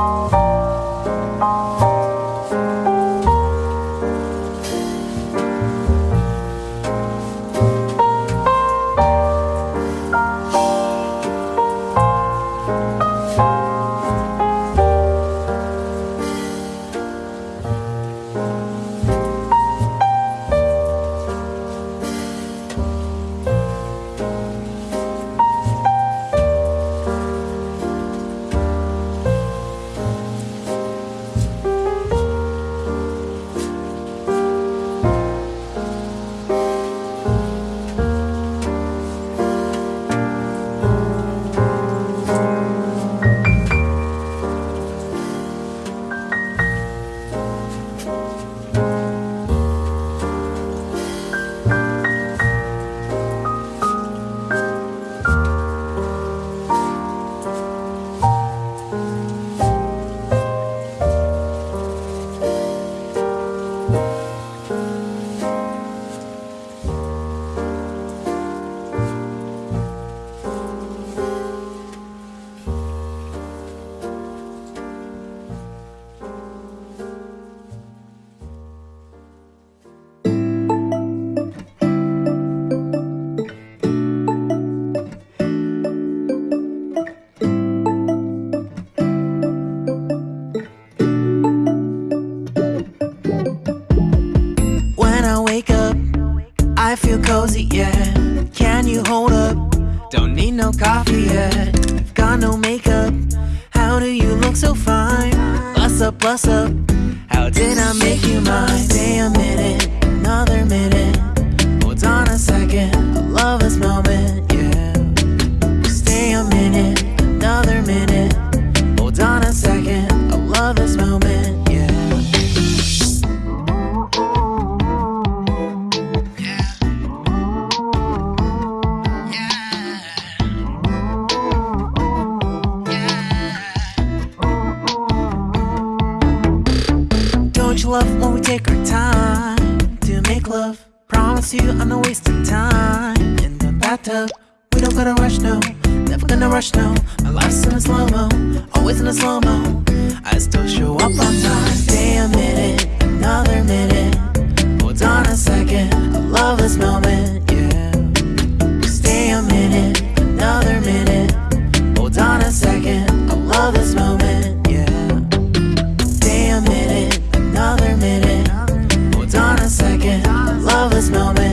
Bye. Feel cozy, yeah. Can you hold up? Don't need no coffee yet. I've got no makeup. How do you look so fine? Bust up, bust up. How did I make you mine? Stay a minute, another minute. Hold on a second. I love this moment, yeah. You I'm not wasting time in the bathtub. We don't gotta rush, no. Never gonna rush, no. My life's in a slow mo, always in a slow mo. I still show up on time. This moment,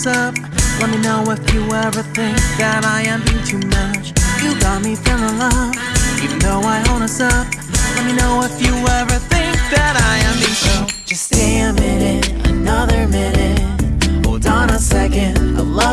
Us up. Let me know if you ever think that I am being too much. You got me feeling love, even though I hold us up. Let me know if you ever think that I am being so. Just stay a minute, another minute. Hold on a second, I love